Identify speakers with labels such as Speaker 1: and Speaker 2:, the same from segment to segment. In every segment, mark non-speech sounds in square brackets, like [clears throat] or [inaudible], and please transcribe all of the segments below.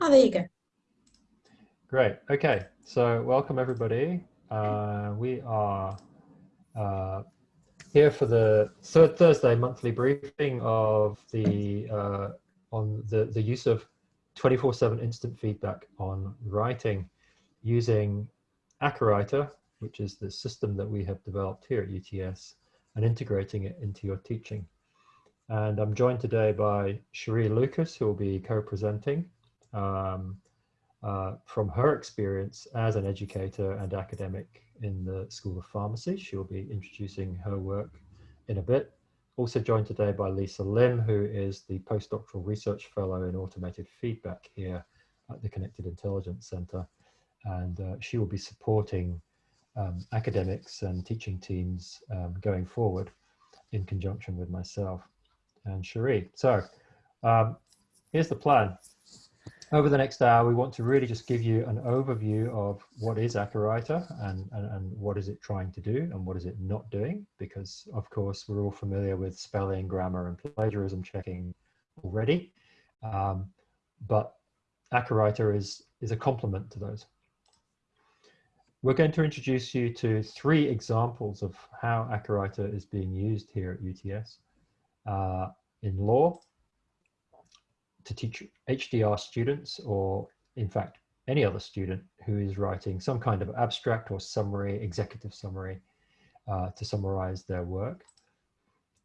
Speaker 1: Oh, there you go.
Speaker 2: Great. Okay. So welcome everybody. Uh, we are uh, here for the third Thursday monthly briefing of the uh, on the the use of 24/7 instant feedback on writing using Acawriter, which is the system that we have developed here at UTS, and integrating it into your teaching. And I'm joined today by Cherie Lucas, who will be co-presenting. Um, uh, from her experience as an educator and academic in the School of Pharmacy. She'll be introducing her work in a bit. Also joined today by Lisa Lim, who is the postdoctoral research fellow in automated feedback here at the Connected Intelligence Center. And uh, she will be supporting um, academics and teaching teams um, going forward in conjunction with myself and Cherie. So um, here's the plan over the next hour, we want to really just give you an overview of what is Acawriter and, and, and, what is it trying to do and what is it not doing, because of course we're all familiar with spelling, grammar and plagiarism checking already. Um, but Acawriter is, is a complement to those. We're going to introduce you to three examples of how Acawriter is being used here at UTS. Uh, in law, to teach HDR students or in fact any other student who is writing some kind of abstract or summary, executive summary uh, to summarize their work.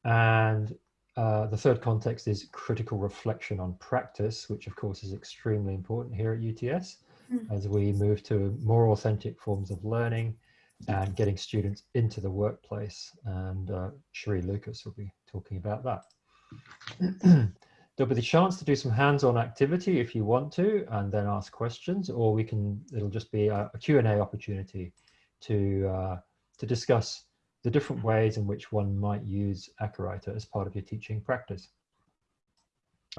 Speaker 2: And uh, the third context is critical reflection on practice, which of course is extremely important here at UTS mm. as we move to more authentic forms of learning and getting students into the workplace. And uh, Cherie Lucas will be talking about that. [clears throat] There'll be the chance to do some hands-on activity if you want to, and then ask questions, or we can, it'll just be a, a Q&A opportunity to, uh, to discuss the different ways in which one might use Acawriter as part of your teaching practice.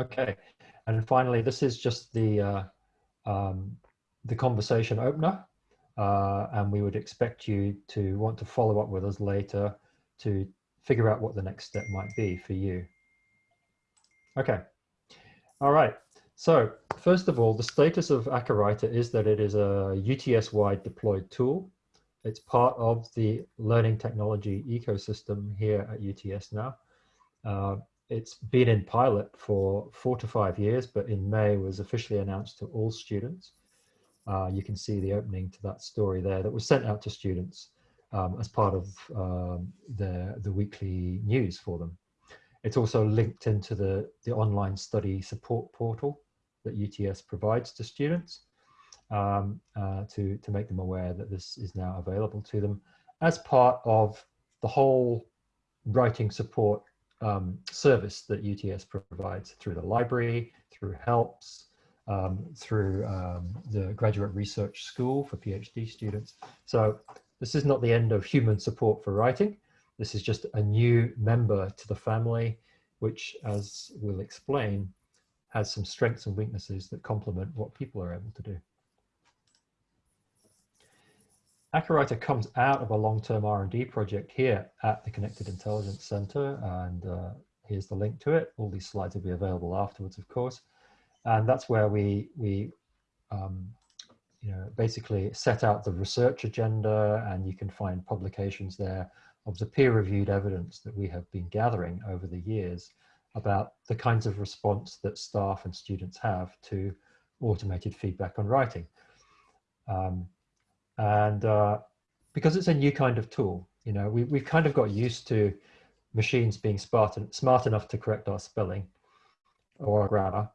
Speaker 2: Okay, and finally, this is just the, uh, um, the conversation opener, uh, and we would expect you to want to follow up with us later to figure out what the next step might be for you. Okay. All right. So first of all, the status of Acawriter is that it is a UTS-wide deployed tool. It's part of the learning technology ecosystem here at UTS now. Uh, it's been in pilot for four to five years, but in May was officially announced to all students. Uh, you can see the opening to that story there that was sent out to students um, as part of um, the, the weekly news for them. It's also linked into the, the online study support portal that UTS provides to students um, uh, to, to make them aware that this is now available to them as part of the whole writing support um, service that UTS provides through the library, through HELPS, um, through um, the Graduate Research School for PhD students. So this is not the end of human support for writing. This is just a new member to the family, which, as we'll explain, has some strengths and weaknesses that complement what people are able to do. Acawriter comes out of a long-term R&D project here at the Connected Intelligence Center, and uh, here's the link to it. All these slides will be available afterwards, of course. And that's where we, we um, you know, basically set out the research agenda, and you can find publications there of the peer-reviewed evidence that we have been gathering over the years about the kinds of response that staff and students have to automated feedback on writing. Um, and uh, because it's a new kind of tool, you know, we, we've kind of got used to machines being smart, smart enough to correct our spelling or our grammar,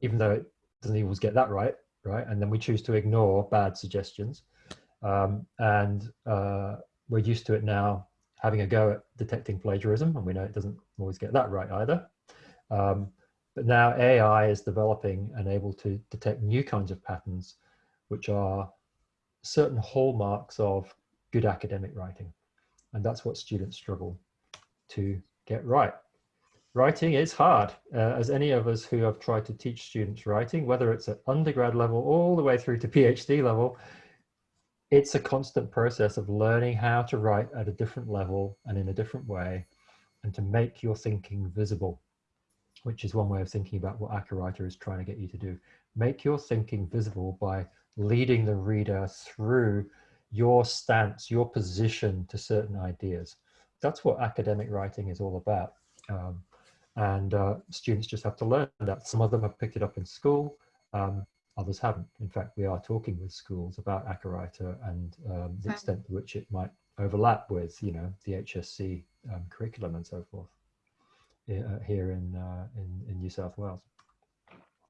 Speaker 2: even though it doesn't always get that right, right? And then we choose to ignore bad suggestions. Um, and uh, we're used to it now having a go at detecting plagiarism, and we know it doesn't always get that right either. Um, but now AI is developing and able to detect new kinds of patterns, which are certain hallmarks of good academic writing. And that's what students struggle to get right. Writing is hard, uh, as any of us who have tried to teach students writing, whether it's at undergrad level all the way through to PhD level, it's a constant process of learning how to write at a different level and in a different way and to make your thinking visible. which is one way of thinking about what Acawriter is trying to get you to do. Make your thinking visible by leading the reader through your stance, your position to certain ideas. That's what academic writing is all about. Um, and uh, students just have to learn that. Some of them have picked it up in school, um, others haven't. In fact, we are talking with schools about Acawriter and um, the extent to which it might overlap with, you know, the HSC um, curriculum and so forth uh, here in, uh, in, in New South Wales.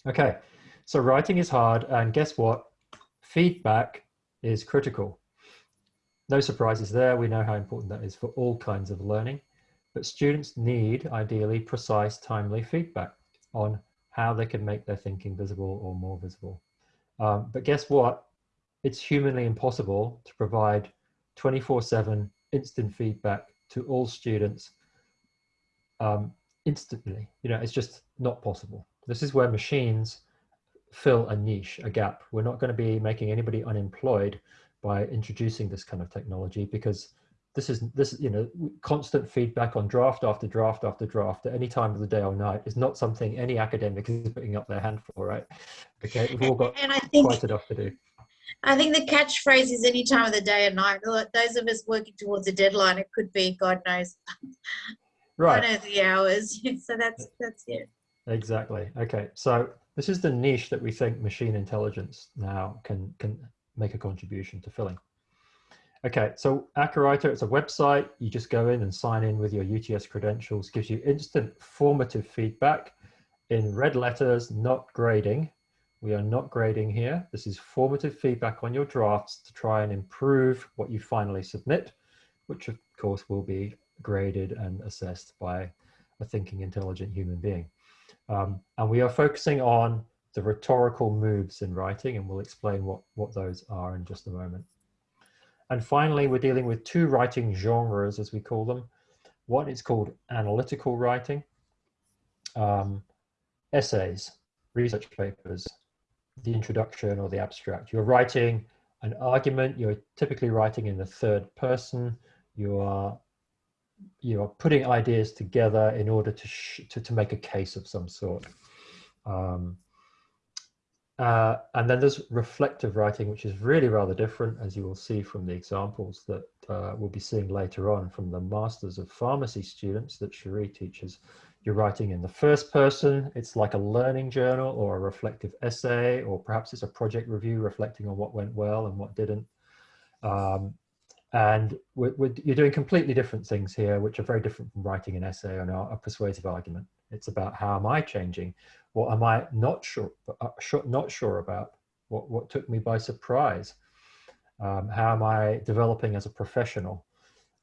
Speaker 2: Okay, so writing is hard and guess what? Feedback is critical. No surprises there. We know how important that is for all kinds of learning, but students need ideally precise, timely feedback on how they can make their thinking visible or more visible. Um, but guess what? It's humanly impossible to provide 24 seven instant feedback to all students um, instantly. You know, it's just not possible. This is where machines fill a niche, a gap. We're not going to be making anybody unemployed by introducing this kind of technology because this is this you know constant feedback on draft after draft after draft at any time of the day or night is not something any academic is putting up their hand for right okay we've all got and I think, quite enough to do
Speaker 1: I think the catchphrase is any time of the day or night. Those of us working towards a deadline, it could be God knows, [laughs]
Speaker 2: right?
Speaker 1: God knows the hours. [laughs] so that's that's it.
Speaker 2: Exactly. Okay. So this is the niche that we think machine intelligence now can can make a contribution to filling. Okay, so Acawriter, it's a website. You just go in and sign in with your UTS credentials, gives you instant formative feedback in red letters, not grading. We are not grading here. This is formative feedback on your drafts to try and improve what you finally submit, which of course will be graded and assessed by a thinking, intelligent human being. Um, and we are focusing on the rhetorical moves in writing, and we'll explain what, what those are in just a moment. And finally, we're dealing with two writing genres, as we call them. One is called analytical writing, um, essays, research papers, the introduction or the abstract. You're writing an argument, you're typically writing in the third person, you are you are putting ideas together in order to, to, to, make a case of some sort. Um, uh, and then there's reflective writing, which is really rather different, as you will see from the examples that uh, we'll be seeing later on from the Masters of Pharmacy students that Cherie teaches. You're writing in the first person, it's like a learning journal or a reflective essay, or perhaps it's a project review reflecting on what went well and what didn't. Um, and we're, we're, you're doing completely different things here, which are very different from writing an essay or a persuasive argument. It's about how am I changing? What am I not sure, uh, not sure about? What, what took me by surprise? Um, how am I developing as a professional?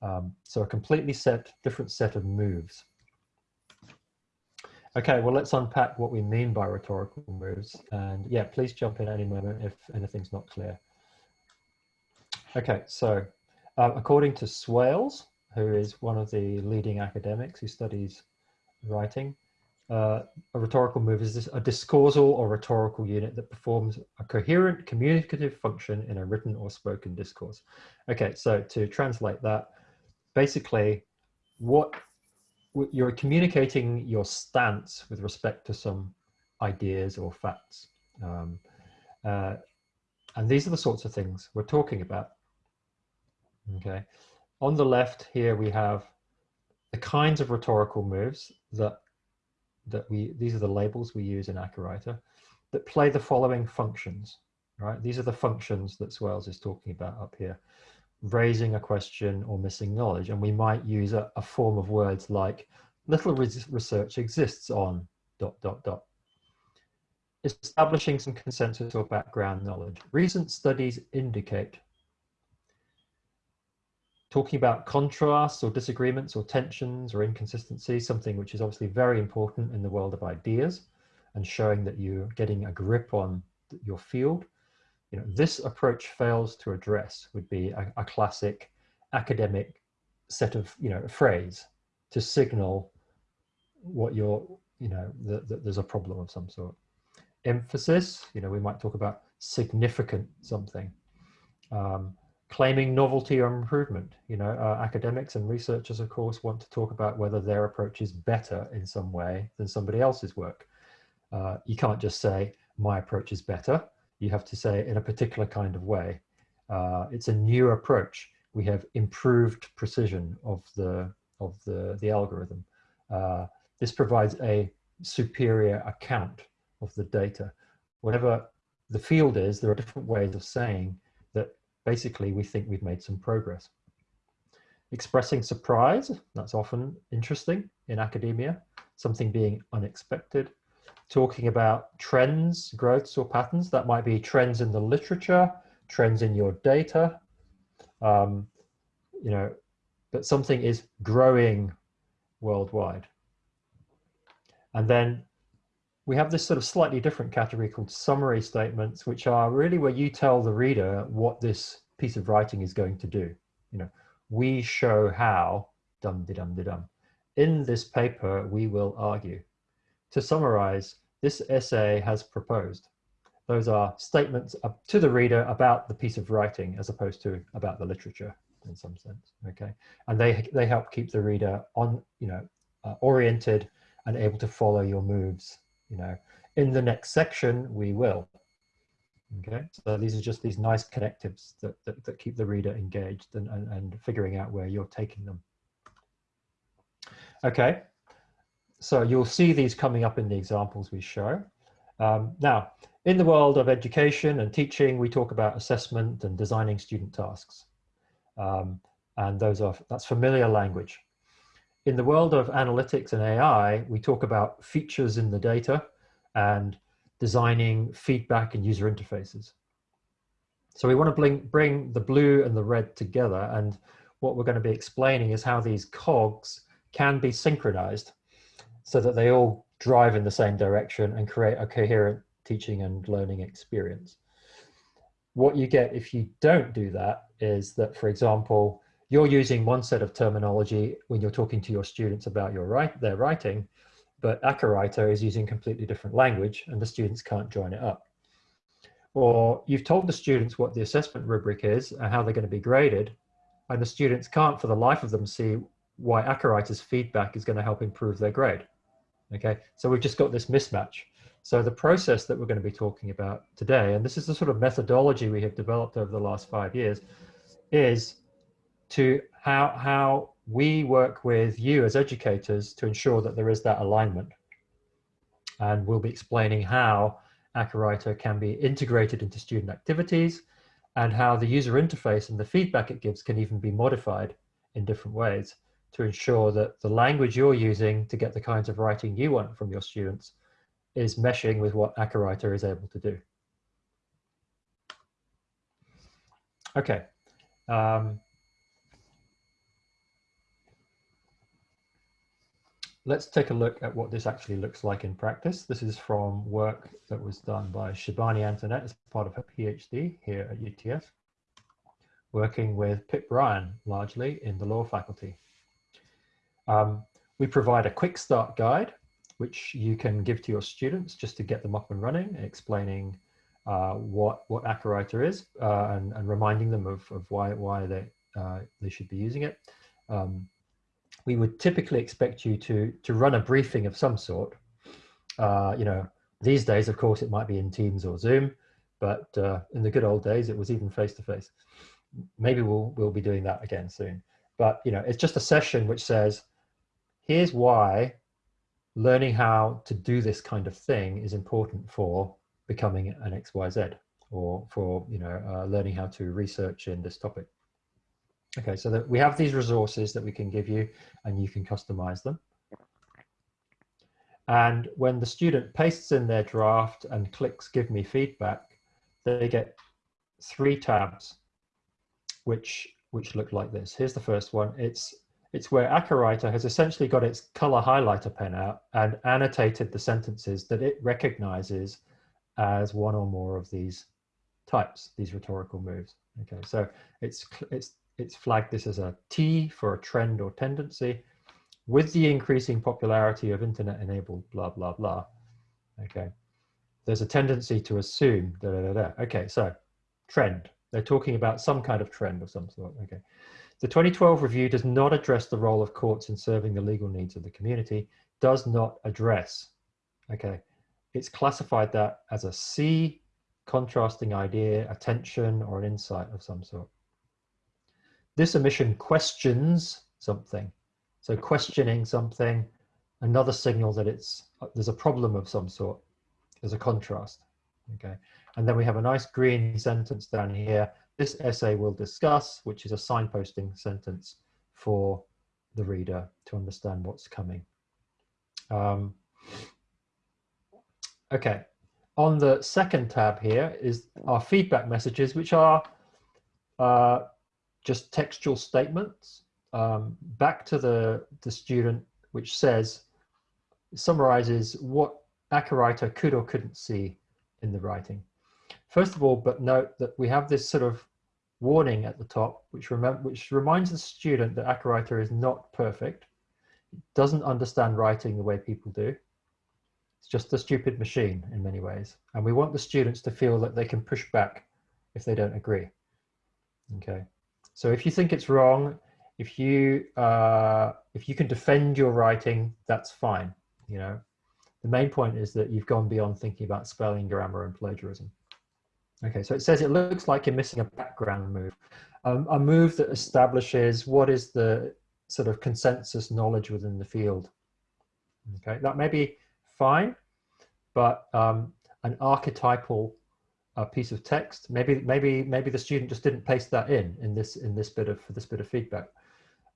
Speaker 2: Um, so a completely set, different set of moves. Okay, well, let's unpack what we mean by rhetorical moves. And yeah, please jump in any moment if anything's not clear. Okay, so uh, according to Swales, who is one of the leading academics who studies writing. Uh, a rhetorical move is this, a discoursal or rhetorical unit that performs a coherent communicative function in a written or spoken discourse. Okay, so to translate that, basically what you're communicating your stance with respect to some ideas or facts. Um, uh, and these are the sorts of things we're talking about. Okay, on the left here we have the kinds of rhetorical moves that that we these are the labels we use in Acawriter that play the following functions right? These are the functions that Swales is talking about up here. Raising a question or missing knowledge and we might use a, a form of words like little research exists on dot dot dot. Establishing some consensus or background knowledge. Recent studies indicate talking about contrasts or disagreements or tensions or inconsistencies, something which is obviously very important in the world of ideas and showing that you're getting a grip on your field. You know, this approach fails to address would be a, a classic academic set of, you know, phrase to signal what you're, you know, that there's a problem of some sort. Emphasis, you know, we might talk about significant something. Um, claiming novelty or improvement. You know, uh, academics and researchers, of course, want to talk about whether their approach is better in some way than somebody else's work. Uh, you can't just say, my approach is better. You have to say in a particular kind of way. Uh, it's a new approach. We have improved precision of the, of the, the algorithm. Uh, this provides a superior account of the data. Whatever the field is, there are different ways of saying basically we think we've made some progress. Expressing surprise, that's often interesting in academia, something being unexpected. Talking about trends, growths or patterns, that might be trends in the literature, trends in your data, um, you know, but something is growing worldwide. And then we have this sort of slightly different category called summary statements, which are really where you tell the reader what this piece of writing is going to do. You know, we show how, dum de dum de dum. In this paper, we will argue. To summarize, this essay has proposed. Those are statements to the reader about the piece of writing as opposed to about the literature in some sense, okay? And they, they help keep the reader on, you know, uh, oriented and able to follow your moves you know, in the next section, we will. Okay, so these are just these nice connectives that, that, that keep the reader engaged and, and, and figuring out where you're taking them. Okay, so you'll see these coming up in the examples we show. Um, now, in the world of education and teaching, we talk about assessment and designing student tasks. Um, and those are, that's familiar language in the world of analytics and AI, we talk about features in the data and designing feedback and user interfaces. So we want to bring, bring the blue and the red together. And what we're going to be explaining is how these cogs can be synchronized so that they all drive in the same direction and create a coherent teaching and learning experience. What you get if you don't do that is that, for example, you're using one set of terminology when you're talking to your students about your write, their writing, but Acawriter is using completely different language and the students can't join it up. Or you've told the students what the assessment rubric is and how they're going to be graded, and the students can't for the life of them see why Acawriter's feedback is going to help improve their grade. Okay, so we've just got this mismatch. So the process that we're going to be talking about today, and this is the sort of methodology we have developed over the last five years, is to how, how we work with you as educators to ensure that there is that alignment. And we'll be explaining how Acawriter can be integrated into student activities and how the user interface and the feedback it gives can even be modified in different ways to ensure that the language you're using to get the kinds of writing you want from your students is meshing with what Acawriter is able to do. Okay. Um, let's take a look at what this actually looks like in practice. This is from work that was done by Shibani Antonette as part of her PhD here at UTS, working with Pip Ryan largely in the law faculty. Um, we provide a quick start guide, which you can give to your students just to get them up and running, explaining uh, what, what Acawriter is uh, and, and reminding them of, of why, why they, uh, they should be using it. Um, we would typically expect you to to run a briefing of some sort. Uh, you know, these days, of course, it might be in Teams or Zoom, but uh, in the good old days, it was even face to face. Maybe we'll we'll be doing that again soon. But you know, it's just a session which says, here's why learning how to do this kind of thing is important for becoming an XYZ or for you know uh, learning how to research in this topic. Okay, so that we have these resources that we can give you and you can customize them. And when the student pastes in their draft and clicks give me feedback, they get three tabs, which, which look like this. Here's the first one. It's, it's where Acawriter has essentially got its color highlighter pen out and annotated the sentences that it recognizes as one or more of these types, these rhetorical moves. Okay, so it's, it's it's flagged this as a T for a trend or tendency. With the increasing popularity of internet enabled blah, blah, blah, okay, there's a tendency to assume da, da, da, da. Okay, so trend, They're talking about some kind of trend of some sort. Okay. The 2012 review does not address the role of courts in serving the legal needs of the community, does not address. Okay. It's classified that as a C, contrasting idea, attention, or an insight of some sort. This omission questions something. So questioning something, another signal that it's there's a problem of some sort. There's a contrast. Okay. And then we have a nice green sentence down here. This essay will discuss, which is a signposting sentence for the reader to understand what's coming. Um, okay, on the second tab here is our feedback messages, which are uh, just textual statements um, back to the, the student, which says, summarizes what Acawriter could or couldn't see in the writing. First of all, but note that we have this sort of warning at the top, which, which reminds the student that Acawriter is not perfect. It doesn't understand writing the way people do. It's just a stupid machine in many ways. And we want the students to feel that they can push back if they don't agree. Okay. So if you think it's wrong, if you uh, if you can defend your writing, that's fine. You know, the main point is that you've gone beyond thinking about spelling, grammar, and plagiarism. Okay, so it says it looks like you're missing a background move, um, a move that establishes what is the sort of consensus knowledge within the field. Okay, that may be fine, but um, an archetypal uh, piece of text, maybe maybe maybe the student just didn't paste that in in this in this bit of for this bit of feedback.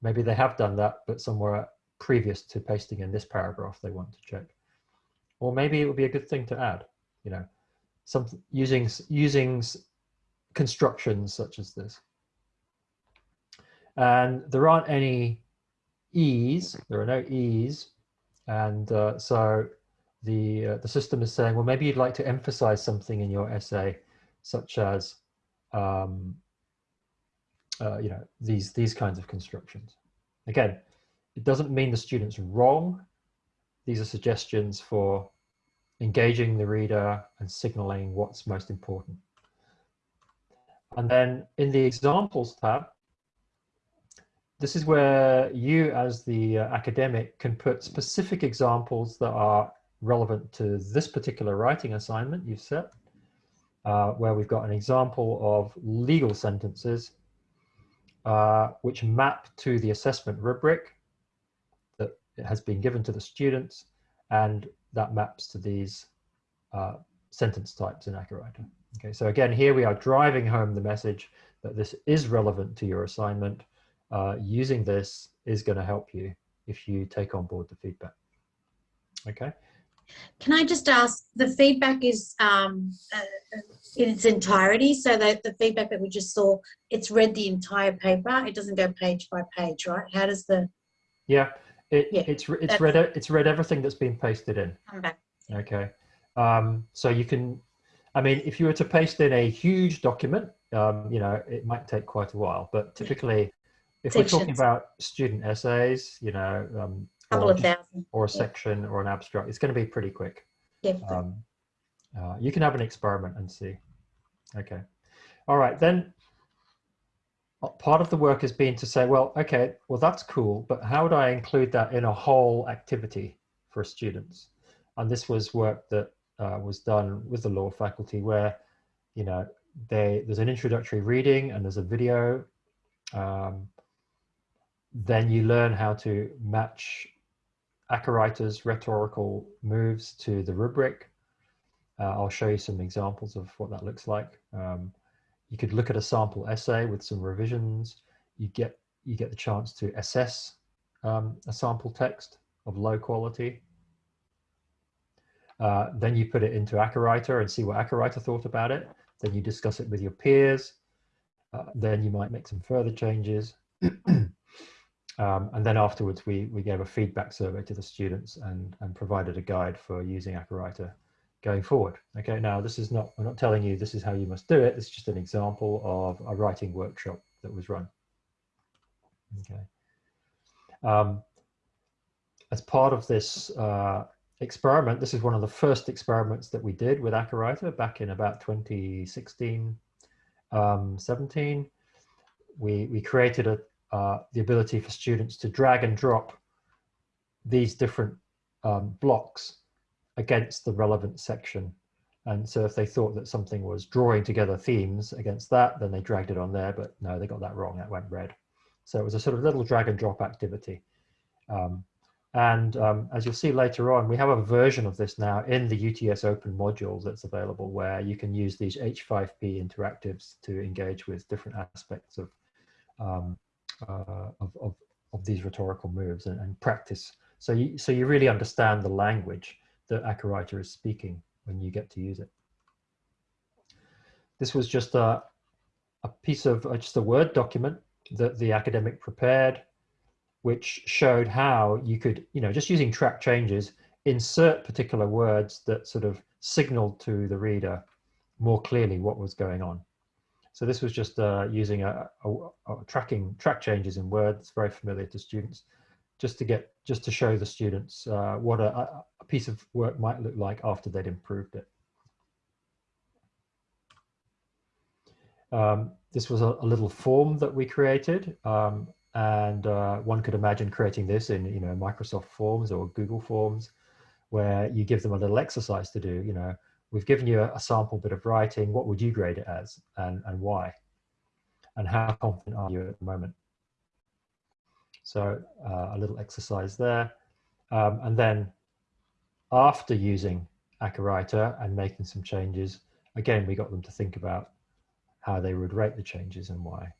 Speaker 2: Maybe they have done that, but somewhere previous to pasting in this paragraph they want to check. Or maybe it would be a good thing to add, you know, some using using constructions such as this. And there aren't any e's. There are no e's, and uh, so the uh, the system is saying, well, maybe you'd like to emphasize something in your essay, such as, um, uh, you know, these these kinds of constructions. Again, it doesn't mean the student's wrong. These are suggestions for engaging the reader and signaling what's most important. And then in the examples tab, this is where you as the uh, academic can put specific examples that are relevant to this particular writing assignment you've set, uh, where we've got an example of legal sentences uh, which map to the assessment rubric that has been given to the students and that maps to these uh, sentence types in Acawriter. Okay, so again, here we are driving home the message that this is relevant to your assignment. Uh, using this is going to help you if you take on board the feedback. Okay.
Speaker 1: Can I just ask, the feedback is um, uh, in its entirety, so that the feedback that we just saw, it's read the entire paper, it doesn't go page by page, right? How does the...
Speaker 2: Yeah, it, yeah, it's it's read it's read everything that's been pasted in. Okay, um, so you can, I mean, if you were to paste in a huge document, um, you know, it might take quite a while. But typically, if Sections. we're talking about student essays, you know, um,
Speaker 1: or,
Speaker 2: or, a section yeah. or an abstract, it's going to be pretty quick.
Speaker 1: Yeah.
Speaker 2: Um, uh, you can have an experiment and see. Okay. All right, then part of the work has been to say, well, okay, well, that's cool, but how would I include that in a whole activity for students? And this was work that uh, was done with the law faculty where, you know, they, there's an introductory reading and there's a video. Um, then you learn how to match Acawriter's rhetorical moves to the rubric. Uh, I'll show you some examples of what that looks like. Um, you could look at a sample essay with some revisions. You get, you get the chance to assess um, a sample text of low quality. Uh, then you put it into Acawriter and see what Acawriter thought about it. Then you discuss it with your peers. Uh, then you might make some further changes. [clears throat] um, and then afterwards, we, we gave a feedback survey to the students and, and provided a guide for using Acawriter going forward. Okay, now this is not, I'm not telling you this is how you must do it. It's just an example of a writing workshop that was run. Okay. Um, as part of this uh, experiment, this is one of the first experiments that we did with Acawriter back in about 2016. um, 17, we, we created a, uh, the ability for students to drag and drop these different um, blocks against the relevant section. And so if they thought that something was drawing together themes against that, then they dragged it on there, but no, they got that wrong, that went red. So it was a sort of little drag and drop activity. Um, and um, as you'll see later on, we have a version of this now in the UTS Open module that's available where you can use these H5P interactives to engage with different aspects of, um, uh, of, of, of, these rhetorical moves and, and, practice. So you, so you really understand the language that Acawriter is speaking when you get to use it. This was just a, a piece of, uh, just a Word document that the academic prepared which showed how you could, you know, just using track changes, insert particular words that sort of signaled to the reader more clearly what was going on. So this was just uh, using a, a, a, tracking track changes in Word. It's very familiar to students, just to get just to show the students uh, what a, a, piece of work might look like after they'd improved it. Um, this was a, little form that we created. Um, and uh, one could imagine creating this in you know Microsoft Forms or Google Forms, where you give them a little exercise to do. You know, we've given you a, a sample bit of writing. What would you grade it as, and and why? And how confident are you at the moment? So uh, a little exercise there, um, and then after using Acawriter and making some changes, again we got them to think about how they would rate the changes and why.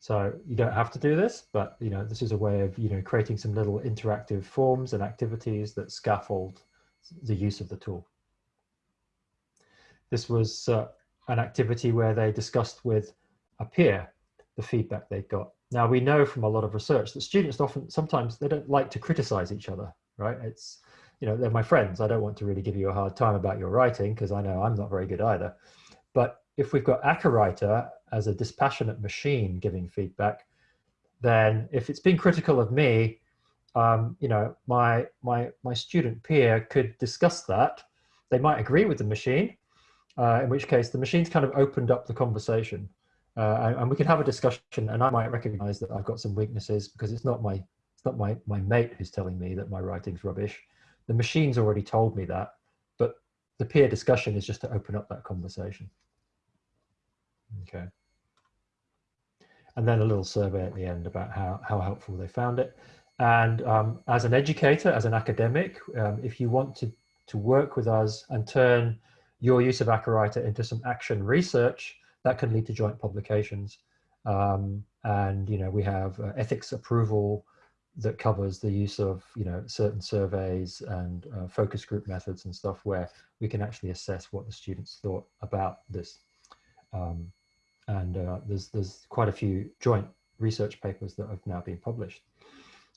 Speaker 2: So you don't have to do this, but you know this is a way of you know creating some little interactive forms and activities that scaffold the use of the tool. This was uh, an activity where they discussed with a peer the feedback they got. Now we know from a lot of research that students often sometimes they don't like to criticize each other, right? It's you know they're my friends. I don't want to really give you a hard time about your writing because I know I'm not very good either. But if we've got Acawriter as a dispassionate machine giving feedback, then if it's been critical of me, um, you know, my, my, my student peer could discuss that. They might agree with the machine, uh, in which case the machine's kind of opened up the conversation. Uh, and, and, we can have a discussion and I might recognize that I've got some weaknesses because it's not my, it's not my, my mate who's telling me that my writing's rubbish. The machine's already told me that, but the peer discussion is just to open up that conversation. Okay. And then a little survey at the end about how, how helpful they found it. And um, as an educator, as an academic, um, if you want to, to work with us and turn your use of Acawriter into some action research, that can lead to joint publications. Um, and, you know, we have uh, ethics approval that covers the use of, you know, certain surveys and uh, focus group methods and stuff where we can actually assess what the students thought about this. Um, and uh, there's there's quite a few joint research papers that have now been published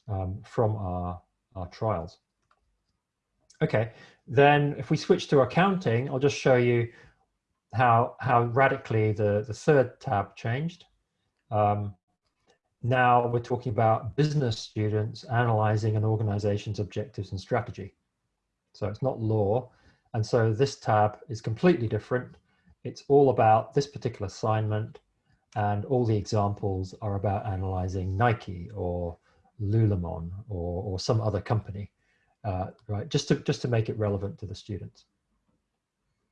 Speaker 2: um, from our our trials. Okay, then if we switch to accounting, I'll just show you how how radically the the third tab changed. Um, now we're talking about business students analyzing an organization's objectives and strategy. So it's not law. And so this tab is completely different it's all about this particular assignment and all the examples are about analyzing Nike or Lululemon or, or some other company, uh, right? Just to, just to make it relevant to the students.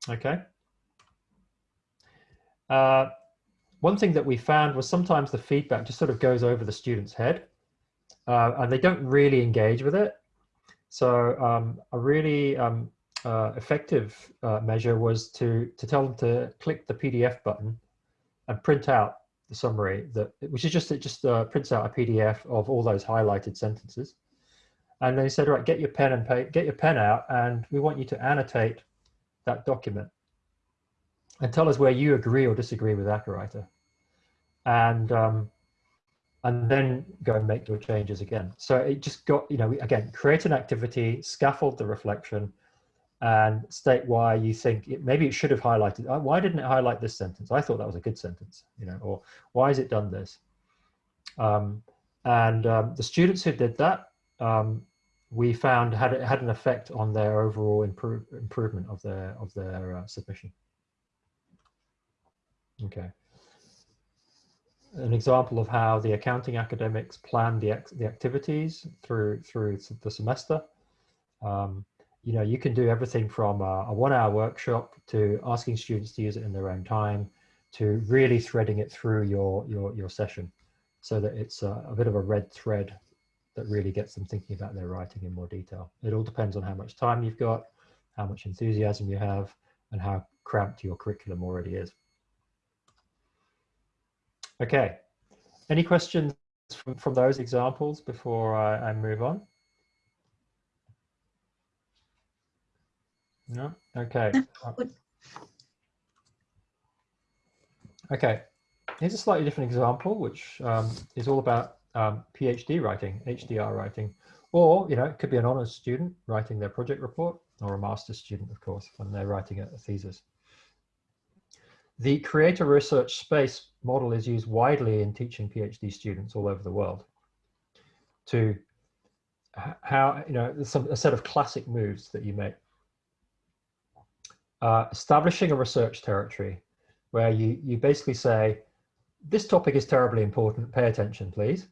Speaker 2: Okay. Uh, one thing that we found was sometimes the feedback just sort of goes over the student's head uh, and they don't really engage with it. So um, a really um, uh, effective uh, measure was to, to tell them to click the PDF button and print out the summary that, which is just, it just uh, prints out a PDF of all those highlighted sentences. And they said, right, get your pen and get your pen out and we want you to annotate that document and tell us where you agree or disagree with Acawriter. And, um, and then go and make your changes again. So it just got, you know, again, create an activity, scaffold the reflection, and state why you think it, maybe it should have highlighted oh, why didn't it highlight this sentence i thought that was a good sentence you know or why has it done this um, and um, the students who did that um, we found had it had an effect on their overall improve, improvement of their of their uh, submission okay an example of how the accounting academics plan the, the activities through through the semester. Um, you know, you can do everything from a, a one-hour workshop to asking students to use it in their own time, to really threading it through your your your session, so that it's a, a bit of a red thread that really gets them thinking about their writing in more detail. It all depends on how much time you've got, how much enthusiasm you have, and how cramped your curriculum already is. Okay, any questions from, from those examples before I, I move on? No? Okay. Okay, here's a slightly different example, which um, is all about um, PhD writing, HDR writing, or, you know, it could be an honors student writing their project report, or a master's student, of course, when they're writing a, thesis. The create a research space model is used widely in teaching PhD students all over the world to how, you know, some, a set of classic moves that you make. Uh, establishing a research territory where you, you basically say, this topic is terribly important, pay attention, please.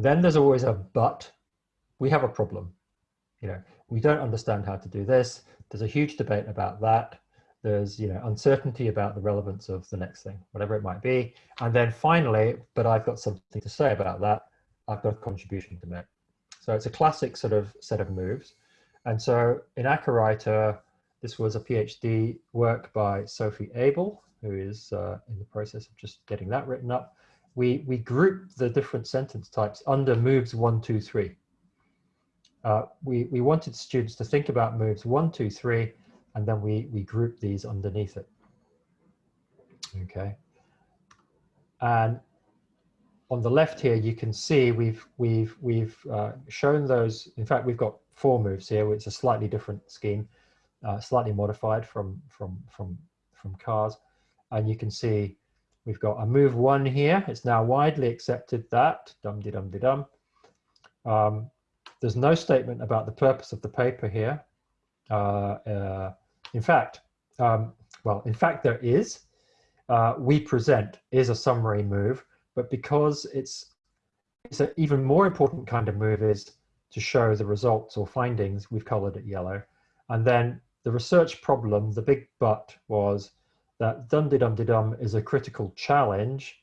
Speaker 2: Then there's always a but, we have a problem. You know, we don't understand how to do this. There's a huge debate about that. There's you know uncertainty about the relevance of the next thing whatever it might be. And then finally but i've got something to say about that i've got a contribution to make. So it's a classic sort of set of moves. And so in Acawriter this was a phd work by sophie abel who is uh, in the process of just getting that written up we we group the different sentence types under moves one two three uh, we we wanted students to think about moves one two three and then we, we group these underneath it. Okay. And on the left here, you can see we've, we've, we've uh, shown those. In fact, we've got four moves here. It's a slightly different scheme, uh, slightly modified from, from, from, from CARS. And you can see we've got a move one here. It's now widely accepted that, dum de dum de dum. Um, there's no statement about the purpose of the paper here. Uh, uh, in fact, um, well, in fact, there is. Uh, we present is a summary move, but because it's it's an even more important kind of move is to show the results or findings. We've colored it yellow, and then the research problem, the big but was that dum de dum de dum is a critical challenge.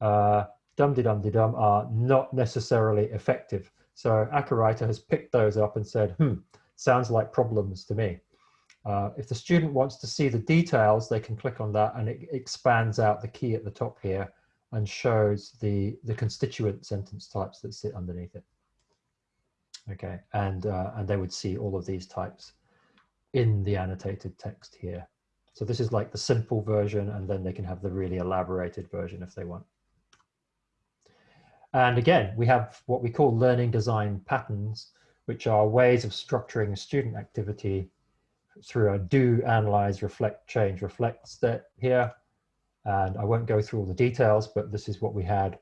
Speaker 2: Uh, dum de dum de dum are not necessarily effective. So Acawriter has picked those up and said, hmm, sounds like problems to me. Uh, if the student wants to see the details, they can click on that and it expands out the key at the top here and shows the, the constituent sentence types that sit underneath it. Okay, and, uh, and they would see all of these types in the annotated text here. So this is like the simple version and then they can have the really elaborated version if they want. And again, we have what we call learning design patterns, which are ways of structuring student activity through a do, analyze, reflect, change, reflect step here. And I won't go through all the details, but this is what we had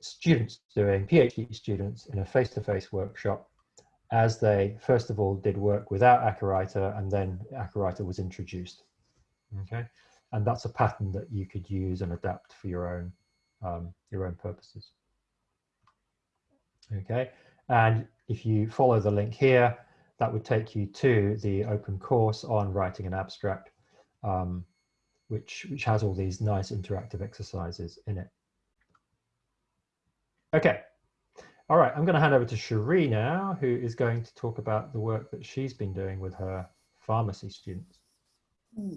Speaker 2: students doing, PhD students in a face-to-face -face workshop as they first of all did work without Acawriter and then Acawriter was introduced. Okay, and that's a pattern that you could use and adapt for your own um, your own purposes. Okay, and if you follow the link here, that would take you to the open course on writing an abstract, um, which, which has all these nice interactive exercises in it. Okay. All right, I'm going to hand over to Cherie now, who is going to talk about the work that she's been doing with her pharmacy students.
Speaker 3: Hmm.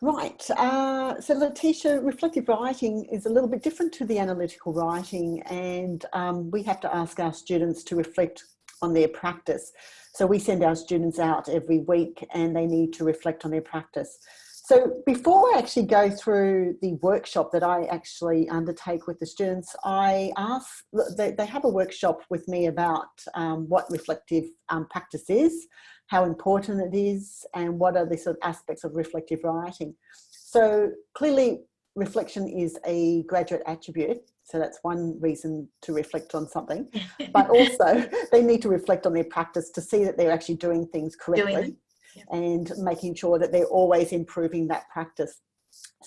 Speaker 3: Right, uh, so Letitia, reflective writing is a little bit different to the analytical writing and um, we have to ask our students to reflect on their practice. So we send our students out every week and they need to reflect on their practice. So before I actually go through the workshop that I actually undertake with the students, I ask, they, have a workshop with me about um, what reflective um, practice is, how important it is, and what are the sort of aspects of reflective writing. So clearly reflection is a graduate attribute so that's one reason to reflect on something. [laughs] But also they need to reflect on their practice to see that they're actually doing things correctly doing and making sure that they're always improving that practice.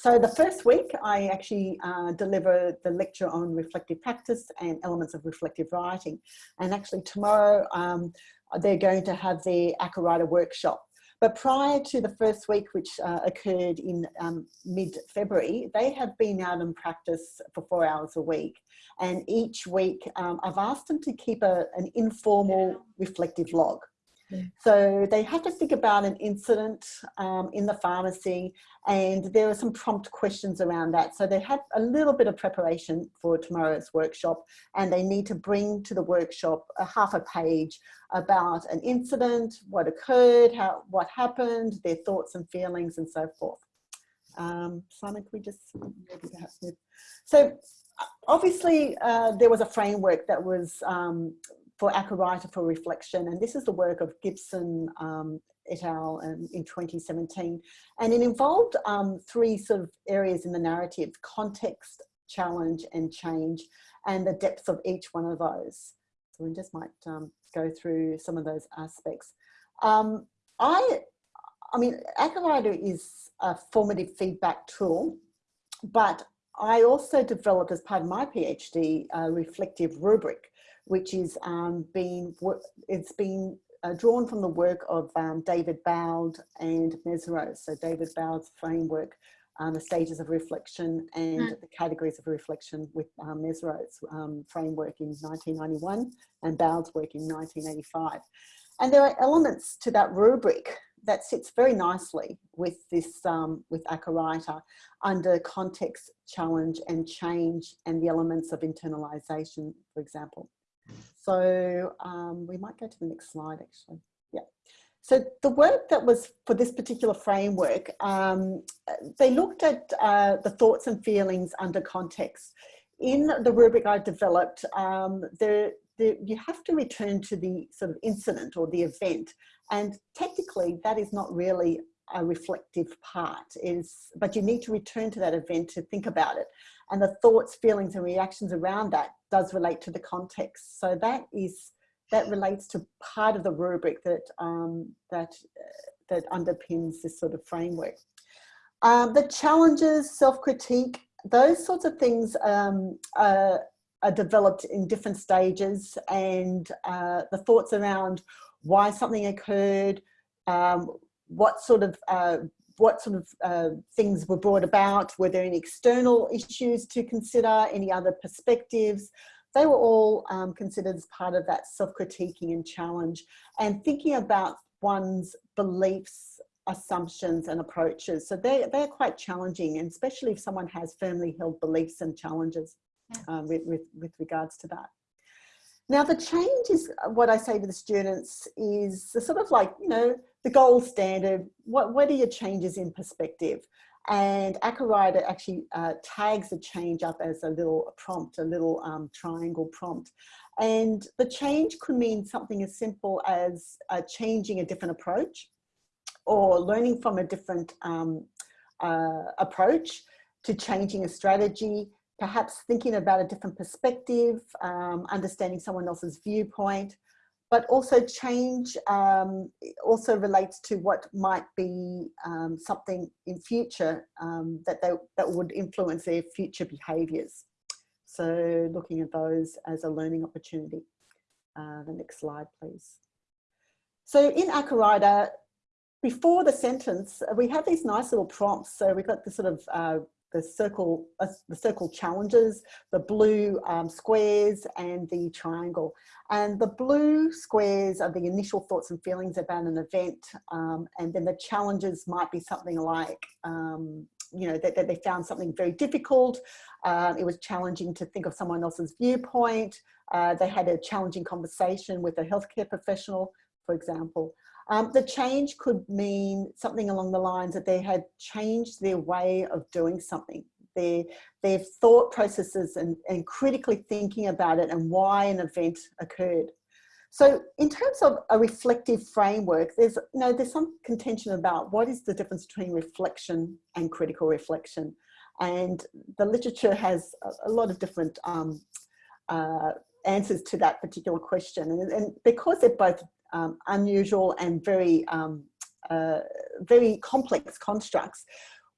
Speaker 3: so the first week I actually uh, deliver the lecture on reflective practice and elements of reflective writing. And actually tomorrow um, they're going to have their ACCA workshop. But prior to the first week, which uh, occurred in um, mid-February, they have been out in practice for four hours a week. And each week um, I've asked them to keep a, an informal reflective log. So they had to think about an incident um, in the pharmacy and there were some prompt questions around that. So they had a little bit of preparation for tomorrow's workshop and they need to bring to the workshop a half a page about an incident, what occurred, how, what happened, their thoughts and feelings and so forth. Um, Simon, can we just? So obviously uh, there was a framework that was um, for ACCA for Reflection. And this is the work of Gibson um, et al. In, in 2017. And it involved um, three sort of areas in the narrative, context, challenge and change, and the depth of each one of those. So we just might um, go through some of those aspects. Um, I, I mean, ACCA is a formative feedback tool, but I also developed as part of my PhD a reflective rubric which is um, been, it's been uh, drawn from the work of um, David Boud and Mezirow. So David Boud's framework, um, the stages of reflection and mm. the categories of reflection with um, um, framework in 1991 and Boud's work in 1985. And there are elements to that rubric that sits very nicely with this, um, with ACCA under context, challenge and change and the elements of internalization, for example. So um, we might go to the next slide actually. Yeah. So the work that was for this particular framework, um, they looked at uh, the thoughts and feelings under context. In the rubric I developed, um, you have to return to the sort of incident or the event. And technically that is not really a reflective part is, but you need to return to that event to think about it. And the thoughts, feelings and reactions around that does relate to the context. So that is, that relates to part of the rubric that, um, that, uh, that underpins this sort of framework. Um, the challenges, self-critique, those sorts of things um, are, are, developed in different stages and uh, the thoughts around why something occurred, um, what sort of uh, what sort of uh, things were brought about? Were there any external issues to consider? Any other perspectives? They were all um, considered as part of that self-critiquing and challenge and thinking about one's beliefs, assumptions and approaches. So they, they're quite challenging and especially if someone has firmly held beliefs and challenges um, with, with, with regards to that. Now the change is what I say to the students is the sort of like, you know, the gold standard, what, what are your changes in perspective? And ACCA actually uh, tags the change up as a little prompt, a little um, triangle prompt. And the change could mean something as simple as uh, changing a different approach or learning from a different um, uh, approach to changing a strategy perhaps thinking about a different perspective, um, understanding someone else's viewpoint, but also change um, also relates to what might be um, something in future um, that, they, that would influence their future behaviours. So looking at those as a learning opportunity. Uh, the next slide, please. So in ACCA before the sentence, we have these nice little prompts. So we've got the sort of uh, the circle, uh, the circle challenges, the blue um, squares and the triangle. And the blue squares are the initial thoughts and feelings about an event. Um, and then the challenges might be something like, um, you know, that, that, they found something very difficult. Uh, it was challenging to think of someone else's viewpoint. Uh, they had a challenging conversation with a healthcare professional, for example. Um, the change could mean something along the lines that they had changed their way of doing something, their, their thought processes and, and critically thinking about it and why an event occurred. So in terms of a reflective framework, there's, you know, there's some contention about what is the difference between reflection and critical reflection. And the literature has a, lot of different um, uh, answers to that particular question. And, and, because they're both um, unusual and very, um, uh, very complex constructs.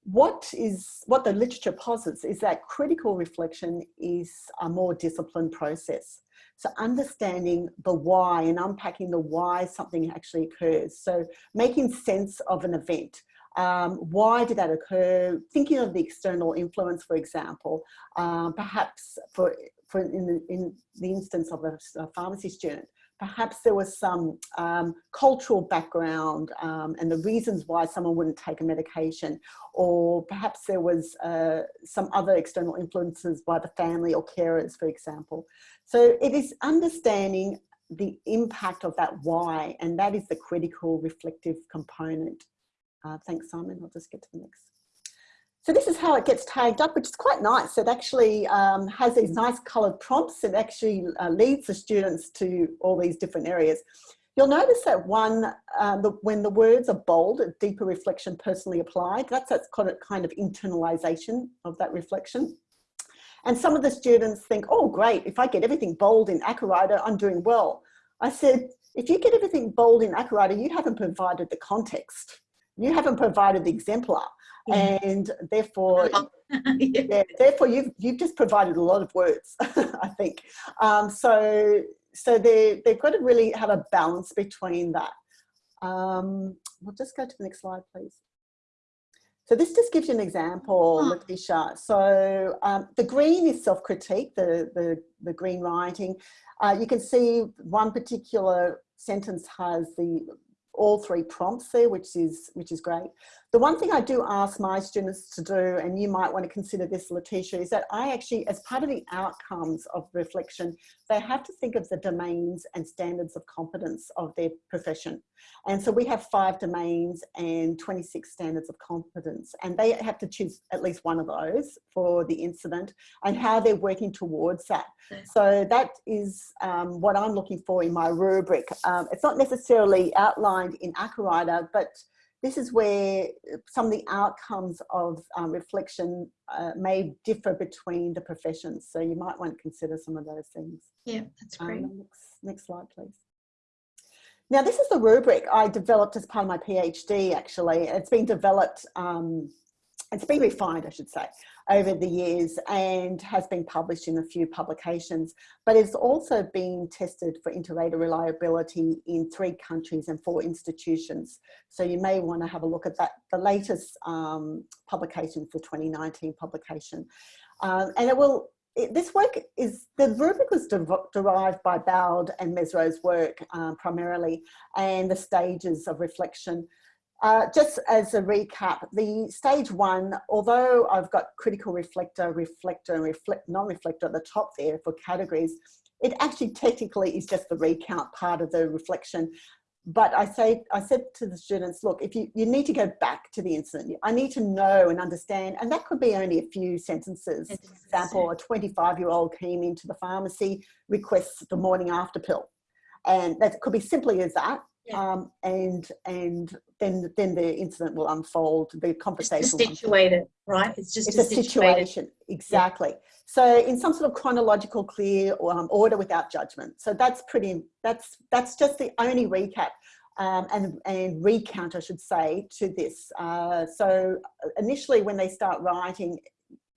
Speaker 3: what is what the literature posits is that critical reflection is a more disciplined process. So understanding the why and unpacking the why something actually occurs. So making sense of an event. Um, why did that occur? Thinking of the external influence, for example, um, perhaps for, for in, the, in the instance of a, a pharmacy student, perhaps there was some um, cultural background um, and the reasons why someone wouldn't take a medication or perhaps there was uh, some other external influences by the family or carers for example. So it is understanding the impact of that why and that is the critical reflective component. Uh, thanks simon. I'll just get to the next so this is how it gets tagged up, which is quite nice. It actually um, has these nice coloured prompts. It actually uh, leads the students to all these different areas. You'll notice that one, um, the, when the words are bold, a deeper reflection personally applied, that's, that's kind of, kind of internalization of that reflection. And some of the students think, oh, great, if I get everything bold in Acawriter, I'm doing well. I said, if you get everything bold in Acawriter, you haven't provided the context. You haven't provided the exemplar yeah. and therefore [laughs] yeah. yeah. therefore you've you've just provided a lot of words [laughs] i think um, so so they they've got to really have a balance between that um, we'll just go to the next slide please so this just gives you an example, oh. Letitia. So um, the green is self-critique, the, the, the, green writing. Uh, you can see one particular sentence has the all three prompts there, which is, which is great. The one thing I do ask my students to do, and you might want to consider this, Letitia, is that I actually, as part of the outcomes of reflection, they have to think of the domains and standards of competence of their profession. And so we have five domains and 26 standards of competence, and they have to choose at least one of those for the incident and how they're working towards that. So that is um, what I'm looking for in my rubric. Um, it's not necessarily outlined in Acawriter, but this is where some of the outcomes of um, reflection uh, may differ between the professions. So you might want to consider some of those things.
Speaker 1: Yeah, that's great.
Speaker 3: Um, next, next slide, please. Now, this is the rubric I developed as part of my PhD, actually. It's been developed, um, it's been refined, I should say, over the years and has been published in a few publications, but it's also been tested for inter-rater reliability in three countries and four institutions. So you may want to have a look at that, the latest um, publication for 2019 publication. Um, and it will, it, this work is, the rubric was de derived by Boud and Mezirow's work um, primarily, and the stages of reflection uh, just as a recap, the stage one, although I've got critical reflector, reflector and reflect, non-reflector at the top there for categories, it actually technically is just the recount part of the reflection. But I say, I said to the students, look, if you, you need to go back to the incident, I need to know and understand, and that could be only a few sentences. For example, a 25 year old came into the pharmacy, requests the morning after pill. And that could be simply as that yeah. um, and and then then the incident will unfold. The conversation.
Speaker 1: It's situated, right? It's just
Speaker 3: it's a, situation exactly. Yeah. So in some sort of chronological, clear um, order without judgment. So that's pretty. That's that's just the only recap. Um, and, and recount, I should say, to this. Uh, so initially when they start writing,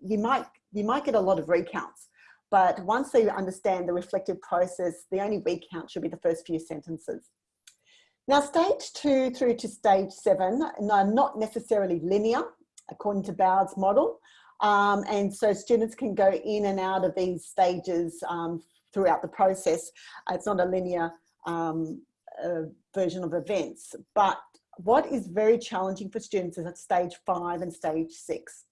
Speaker 3: you might, you might get a lot of recounts, but once they understand the reflective process, the only recount should be the first few sentences. Now, stage two through to stage seven are not necessarily linear, according to Boud's model. Um, and so students can go in and out of these stages um, throughout the process. It's not a linear um, uh, version of events, but what is very challenging for students is at stage five and stage six.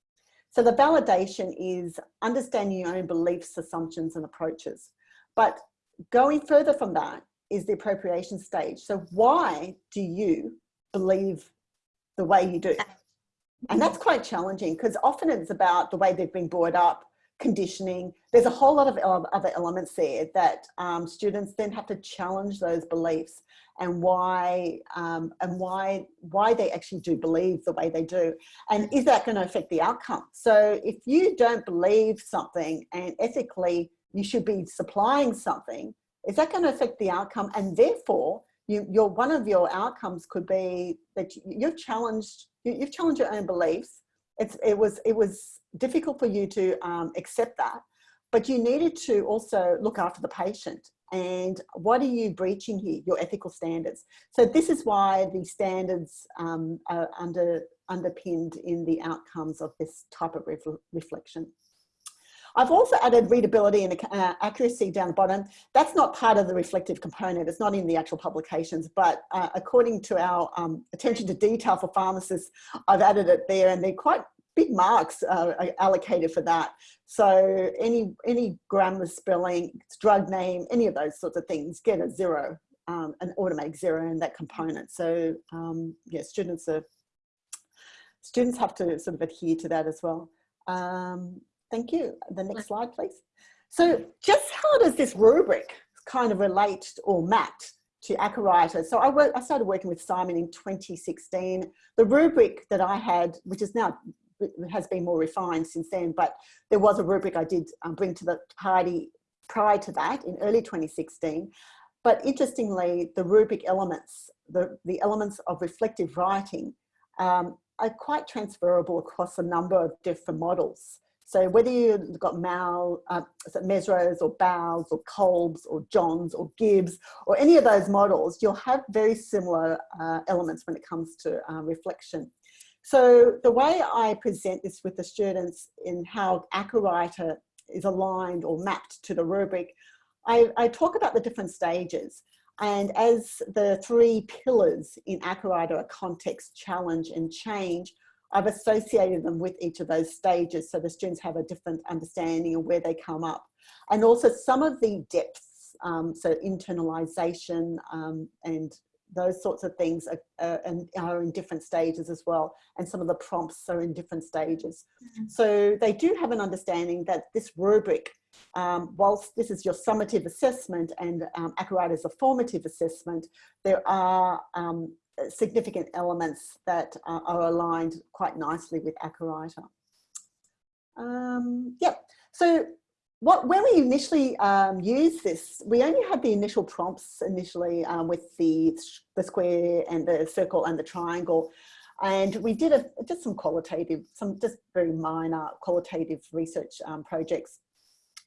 Speaker 3: So the validation is understanding your own beliefs, assumptions and approaches. But going further from that is the appropriation stage. So why do you believe the way you do? And that's quite challenging because often it's about the way they've been brought up, conditioning. There's a whole lot of other elements there that um, students then have to challenge those beliefs and why um, and why why they actually do believe the way they do and is that going to affect the outcome so if you don't believe something and ethically you should be supplying something is that going to affect the outcome? And therefore, you, your one of your outcomes could be that you've challenged you, have challenged your own beliefs, it's, it was, it was difficult for you to um, accept that, but you needed to also look after the patient. And what are you breaching here your ethical standards? So this is why the standards um, are under underpinned in the outcomes of this type of reflection I've also added readability and uh, accuracy down the bottom. That's not part of the reflective component. It's not in the actual publications, but uh, according to our um, attention to detail for pharmacists, I've added it there and they're quite big marks uh, allocated for that. So any, any grammar spelling, drug name, any of those sorts of things get a zero, um, an automatic zero in that component. So um, yeah, students are, students have to sort of adhere to that as well. Um, thank you. The next slide, please. So just how does this rubric kind of relate or map to Acawriter. So I, work, I started working with Simon in 2016. The rubric that I had, which is now has been more refined since then, but there was a rubric I did um, bring to the party prior to that in early 2016. But interestingly, the rubric elements, the, the elements of reflective writing um, are quite transferable across a number of different models. So whether you've got Mal, uh, Mezirow's or Bowles or Kolb's or Johns or Gibbs or any of those models, you'll have very similar uh, elements when it comes to uh, reflection. So the way I present this with the students in how Acawriter is aligned or mapped to the rubric, I, I talk about the different stages. And as the three pillars in Acawriter are context, challenge and change, I've associated them with each of those stages so the students have a different understanding of where they come up. And also some of the depths, um, so internalization um, and those sorts of things are, and are in different stages as well. And some of the prompts are in different stages. Mm -hmm. So they do have an understanding that this rubric, um, whilst this is your summative assessment and um, is a formative assessment, there are um, significant elements that uh, are aligned quite nicely with Acawriter. Um, yep, so what, when we initially um, used this, we only had the initial prompts initially um, with the, the square and the circle and the triangle. And we did a, just some qualitative, some just very minor qualitative research um, projects,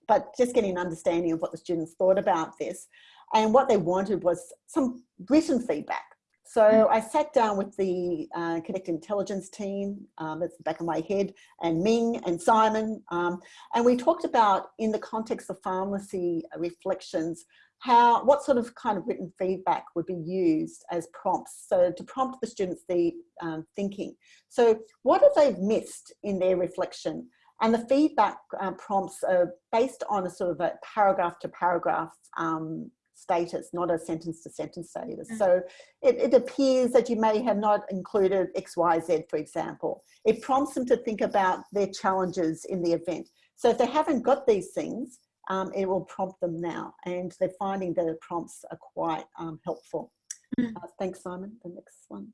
Speaker 3: but just getting an understanding of what the students thought about this. And what they wanted was some written feedback. So. I sat down with the uh, Connected Intelligence team, um, that's the back of my head, and Ming and Simon, um, and we talked about in the context of pharmacy reflections, how what sort of kind of written feedback would be used as prompts so to prompt the students the um, thinking so what have they missed in their reflection and the feedback uh, prompts are based on a sort of a paragraph to paragraph um, status, not a sentence to sentence status. Mm. So it, it, appears that you may have not included X, Y, Z, for example. It prompts them to think about their challenges in the event. So if they haven't got these things, um, it will prompt them now. And they're finding that the prompts are quite um, helpful. Mm. Uh, thanks, Simon. The next one.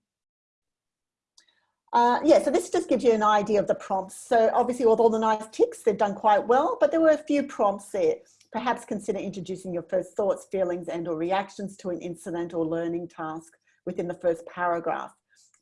Speaker 3: Uh, yeah, so this just gives you an idea of the prompts. So obviously with all the nice ticks, they've done quite well, but there were a few prompts there. Perhaps consider introducing your first thoughts, feelings and or reactions to an incident or learning task within the first paragraph.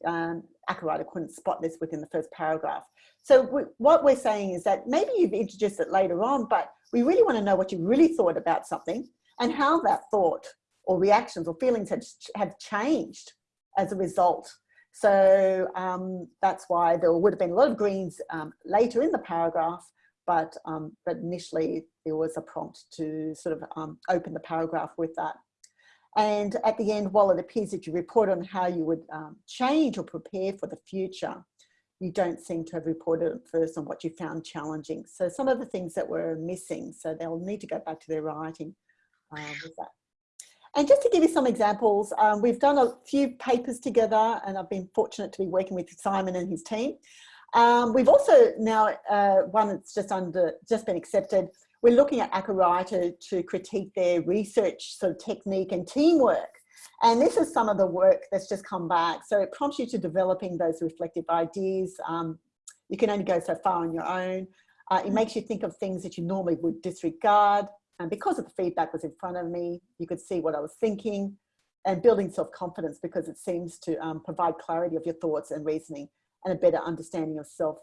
Speaker 3: Um, Acawriter couldn't spot this within the first paragraph. So we, what we're saying is that maybe you've introduced it later on, but we really want to know what you really thought about something and how that thought or reactions or feelings have, have changed as a result. So um, that's why there would have been a lot of greens um, later in the paragraph, but, um, but initially there was a prompt to sort of um, open the paragraph with that. And at the end, while it appears that you report on how you would um, change or prepare for the future, you don't seem to have reported at first on what you found challenging. So some of the things that were missing, so they'll need to go back to their writing uh, with that. And just to give you some examples, um, we've done a few papers together and I've been fortunate to be working with Simon and his team. Um, we've also now, uh, one that's just under, just been accepted, we're looking at Acawriter to critique their research sort of technique and teamwork. And this is some of the work that's just come back. So it prompts you to developing those reflective ideas. Um, you can only go so far on your own. Uh, it makes you think of things that you normally would disregard. And because of the feedback was in front of me, you could see what I was thinking and building self-confidence because it seems to um, provide clarity of your thoughts and reasoning and a better understanding of self.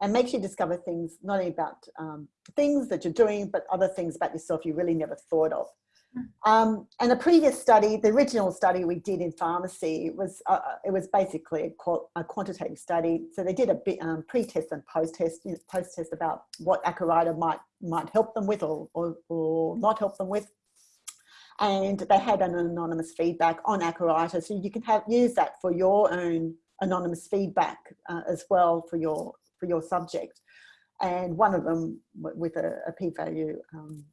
Speaker 3: and makes you discover things not only about um, things that you're doing, but other things about yourself you really never thought of. Um, and the previous study, the original study we did in pharmacy was, uh, uh it was basically a, quantitative study. So they did a bit, um, pre-test and post-test, you know, post-test about what Acawriter might, might help them with or, or, or not help them with. And they had an anonymous feedback on Acawriter So you can have, use that for your own anonymous feedback uh, as well for your, for your subject. And one of them with a, a p-value um,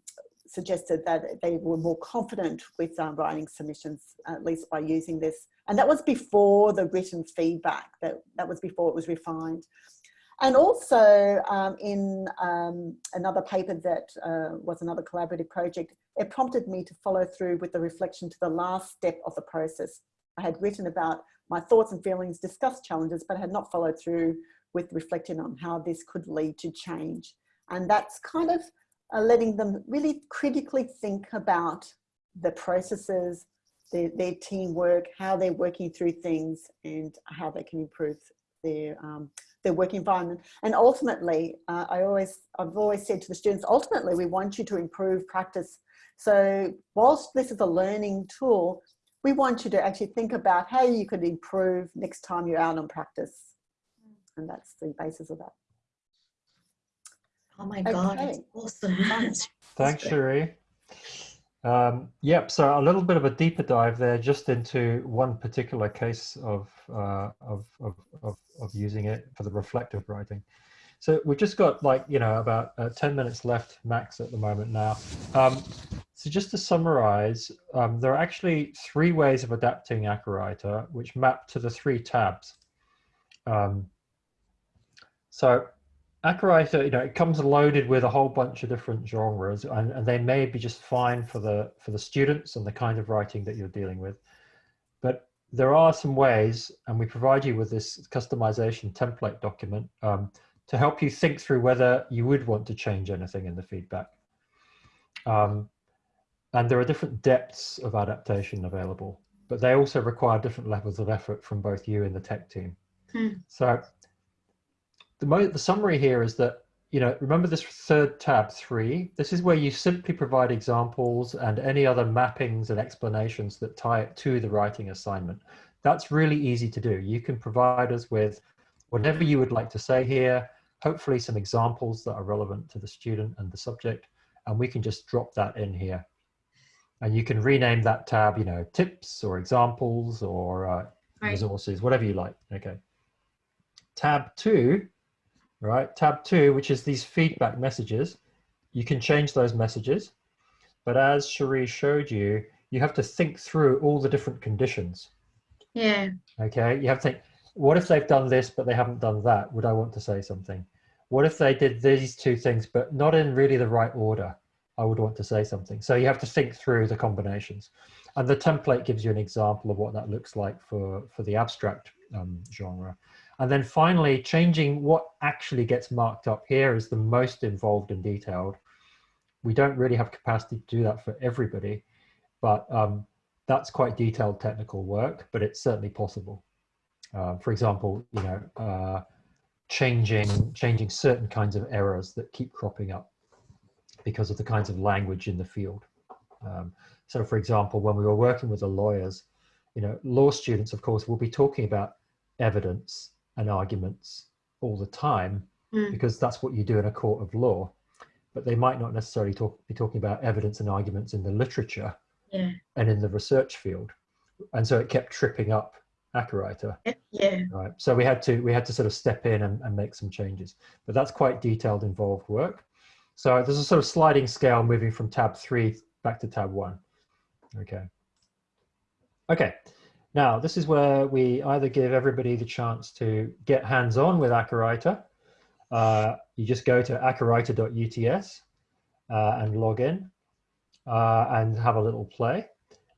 Speaker 3: suggested that they were more confident with um, writing submissions, at least by using this. And that was before the written feedback, that, that was before it was refined. And also um, in um, another paper that uh, was another collaborative project, it prompted me to follow through with the reflection to the last step of the process. I had written about my thoughts and feelings, discussed challenges, but had not followed through with reflecting on how this could lead to change. And that's kind of uh, letting them really critically think about the processes, their, their teamwork, how they're working through things and how they can improve their, um, their work environment. And ultimately, uh, I always, I've always said to the students, ultimately we want you to improve practice. So whilst this is a learning tool, we want you to actually think about how you could improve next time you're out on practice. And that's the basis of that.
Speaker 1: Oh my God,
Speaker 3: Okay.
Speaker 1: it's awesome. [laughs]
Speaker 2: Thanks, Cherie. Um, yep, so a little bit of a deeper dive there just into one particular case of, uh, of, of, of, of using it for the reflective writing. So we've just got like, you know, about uh, 10 minutes left max at the moment now. Um, so just to summarize, um, there are actually three ways of adapting Acawriter, which map to the three tabs. Um, so Acawriter, you know, it comes loaded with a whole bunch of different genres, and, and they may be just fine for the for the students and the kind of writing that you're dealing with. But there are some ways, and we provide you with this customization template document um, to help you think through whether you would want to change anything in the feedback. Um, and there are different depths of adaptation available, but they also require different levels of effort from both you and the tech team.
Speaker 1: Hmm.
Speaker 2: So the, mo the summary here is that, you know, remember this third tab three, this is where you simply provide examples and any other mappings and explanations that tie it to the writing assignment. That's really easy to do. You can provide us with whatever you would like to say here, hopefully some examples that are relevant to the student and the subject, and we can just drop that in here. And you can rename that tab, you know, tips or examples or uh,
Speaker 1: Right.
Speaker 2: resources, whatever you like. Okay. Tab two right? Tab two, which is these feedback messages, you can change those messages. But as Cherie showed you, you have to think through all the different conditions.
Speaker 1: Yeah,
Speaker 2: Okay, you have to think, what if they've done this, but they haven't done that? Would I want to say something? What if they did these two things, but not in really the right order? I would want to say something. So you have to think through the combinations. And the template gives you an example of what that looks like for, for the abstract um, genre. And then finally, changing what actually gets marked up here is the most involved and detailed. We don't really have capacity to do that for everybody, but um, that's quite detailed technical work, but it's certainly possible. Uh, for example, you know, uh, changing changing certain kinds of errors that keep cropping up because of the kinds of language in the field. Um, so, for example, when we were working with the lawyers, you know, law students, of course, will be talking about evidence and arguments all the time
Speaker 1: Mm.
Speaker 2: because that's what you do in a court of law. But they might not necessarily talk, be talking about evidence and arguments in the literature
Speaker 1: yeah,
Speaker 2: and in the research field. And so it kept tripping up Acawriter,
Speaker 1: yeah.
Speaker 2: right? So we had to we had to sort of step in and, and make some changes. But that's quite detailed, involved work. So there's a sort of sliding scale moving from tab three back to tab one. Okay. Okay. Now, this is where we either give everybody the chance to get hands-on with Acawriter. Uh, you just go to acawriter.uts uh, and log in uh, and have a little play.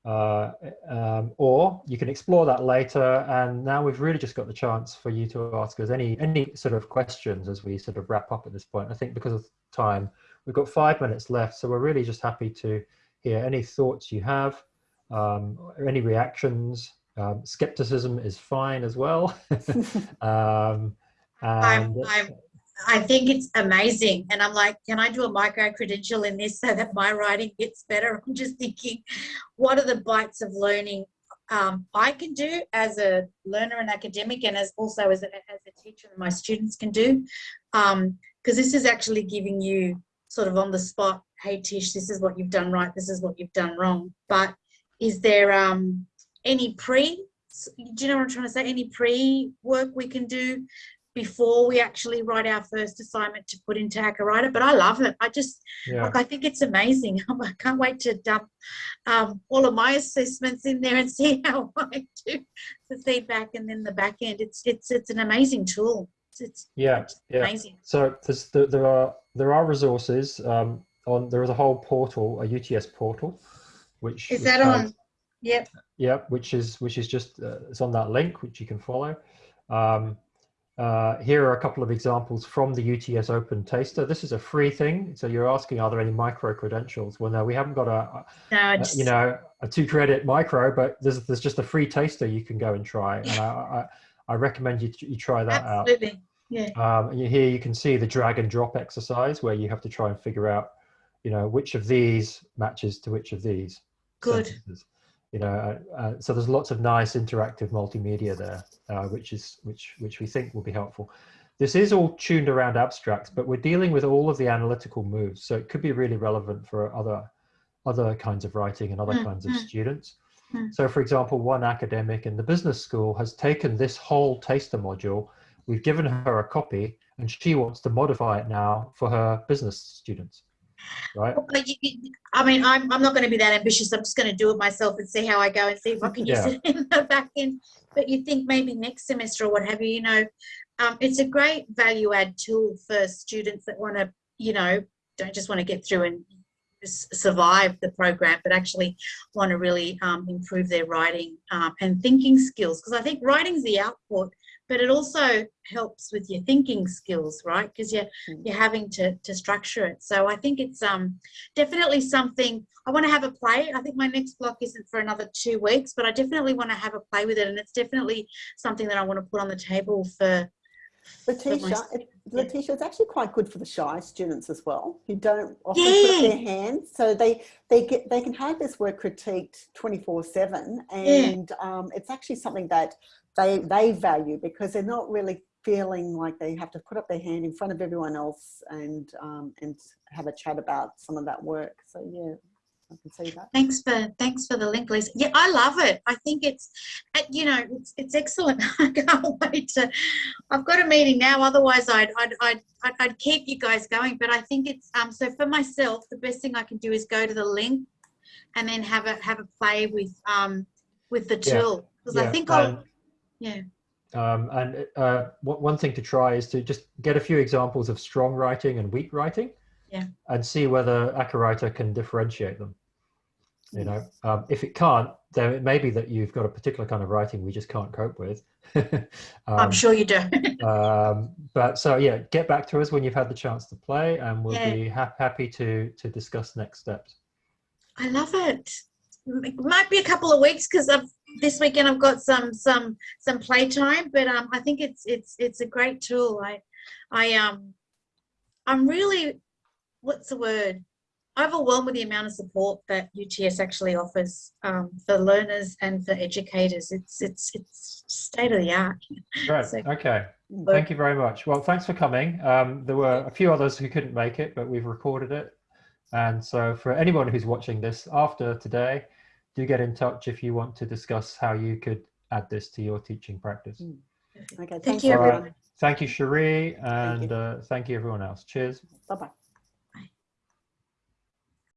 Speaker 2: Uh, um, or you can explore that later. And now we've really just got the chance for you to ask us any, any sort of questions as we sort of wrap up at this point. I think because of time, we've got five minutes left. So we're really just happy to hear any thoughts you have, um, or any reactions. Um, skepticism is fine as well. [laughs] [laughs] um,
Speaker 1: I'm, I'm I think it's amazing. And I'm like, can I do a micro credential in this so that my writing gets better? I'm just thinking, what are the bites of learning um, I can do as a learner and academic and as also as a, as a teacher and my students can do? Because um, this is actually giving you sort of on the spot, hey Tish, this is what you've done right, this is what you've done wrong. But is there um, any pre, do you know what I'm trying to say? Any pre work we can do before we actually write our first assignment to put into Writer. But I love it. I just,
Speaker 2: Yeah.
Speaker 1: like, I think it's amazing. [laughs] I can't wait to dump um, all of my assessments in there and [laughs] see how I do the feedback and then the back end. It's it's it's an amazing tool. It's, it's
Speaker 2: Yeah.
Speaker 1: amazing.
Speaker 2: So there, there are there are resources um, on. There is a whole portal, a UTS portal, which
Speaker 1: Is
Speaker 2: which
Speaker 1: that
Speaker 2: has-
Speaker 1: on? Yep.
Speaker 2: Yep, which is which is just uh, it's on that link which you can follow. Um, uh, here are a couple of examples from the UTS Open Taster. This is a free thing, so you're asking, are there any micro credentials? Well, no, we haven't got a,
Speaker 1: No,
Speaker 2: a
Speaker 1: it's,
Speaker 2: you know a two credit micro, but there's there's just a free taster you can go and try, and I I, I recommend you you try that out.
Speaker 1: absolutely. Yeah.
Speaker 2: Um, here you can see the drag and drop exercise where you have to try and figure out, you know, which of these matches to which of these.
Speaker 1: Good.
Speaker 2: sentences. You know, uh, uh, so there's lots of nice interactive multimedia there, uh, which is which which we think will be helpful. This is all tuned around abstracts, but we're dealing with all of the analytical moves, so it could be really relevant for other other kinds of writing and other
Speaker 1: Mm,
Speaker 2: kinds of
Speaker 1: mm.
Speaker 2: students.
Speaker 1: Mm.
Speaker 2: So, for example, one academic in the business school has taken this whole taster module. We've given her a copy, and she wants to modify it now for her business students. Right?
Speaker 1: But you, I mean, I'm, I'm not going to be that ambitious. I'm just going to do it myself and see how I go and see if I can use
Speaker 2: Yeah.
Speaker 1: it [laughs] in the back end. But you think maybe next semester or what have you, you know, um, it's a great value add tool for students that want to, you know, don't just want to get through and survive the program, but actually want to really um, improve their writing um, and thinking skills. Because I think writing's the output, but it also helps with your thinking skills, right? Because you're
Speaker 3: Mm.
Speaker 1: you're having to to structure it. So I think it's um definitely something I want to have a play. I think my next block isn't for another two weeks, but I definitely want to have a play with it, and it's definitely something that I want to put on the table for. for my
Speaker 3: Letitia, it,
Speaker 1: yeah.
Speaker 3: Letitia, it's actually quite good for the shy students as well, who don't often put up their hands. So they they get they can have this work critiqued twenty four seven, and um, it's actually something that they they value because they're not really feeling like they have to put up their hand in front of everyone else and um, and have a chat about some of that work. So yeah, I can see that.
Speaker 1: Thanks for thanks for the link, Lisa. Yeah, I love it. I think it's, uh, you know, it's, it's excellent. [laughs] I can't wait to. I've got a meeting now. Otherwise, I'd I'd, I'd I'd I'd keep you guys going. But I think it's um. So for myself, the best thing I can do is go to the link, and then have a have a play with um with the tool because I
Speaker 2: Yeah,
Speaker 1: think I'll yeah
Speaker 2: Um, and uh, one one thing to try is to just get a few examples of strong writing and weak writing,
Speaker 1: Yeah.
Speaker 2: and see whether Acawriter can differentiate them. You know, um, if it can't, then it may be that you've got a particular kind of writing we just can't cope with. [laughs]
Speaker 1: I'm
Speaker 2: Um,
Speaker 1: sure you do. [laughs]
Speaker 2: um, but so yeah, get back to us when you've had the chance to play, and we'll
Speaker 1: Yeah.
Speaker 2: be ha- happy to to discuss next steps.
Speaker 1: I love it. It might be a couple of weeks because I've this weekend I've got some some some playtime, but um, I think it's it's it's a great tool. I I um I'm really what's the word overwhelmed with the amount of support that UTS actually offers um, for learners and for educators. It's it's it's state of the art.
Speaker 2: Right.
Speaker 1: So-
Speaker 2: Okay.
Speaker 3: Mm.
Speaker 2: Thank you very much. Well, thanks for coming. Um, there were a few others who couldn't make it, but we've recorded it. And so for anyone who's watching this after today, do get in touch if you want to discuss how you could add this to your teaching practice.
Speaker 3: Mm. Okay,
Speaker 1: Thank
Speaker 3: thanks
Speaker 1: you,
Speaker 2: All right.
Speaker 1: everyone.
Speaker 2: Thank you, Cherie, and
Speaker 3: you.
Speaker 2: uh, thank you everyone else. Cheers.
Speaker 3: Bye bye.